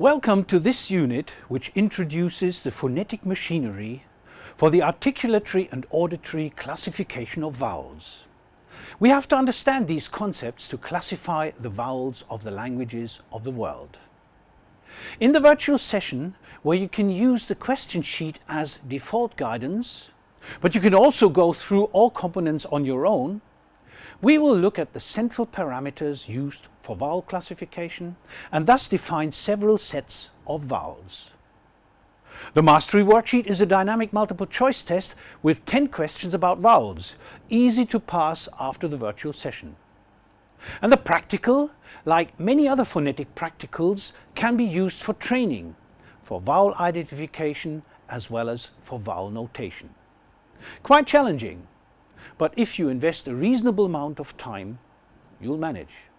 Welcome to this unit which introduces the phonetic machinery for the articulatory and auditory classification of vowels. We have to understand these concepts to classify the vowels of the languages of the world. In the virtual session, where you can use the question sheet as default guidance, but you can also go through all components on your own, we will look at the central parameters used for vowel classification and thus define several sets of vowels. The Mastery Worksheet is a dynamic multiple choice test with 10 questions about vowels, easy to pass after the virtual session. And the practical, like many other phonetic practicals, can be used for training, for vowel identification as well as for vowel notation. Quite challenging, but if you invest a reasonable amount of time, you'll manage.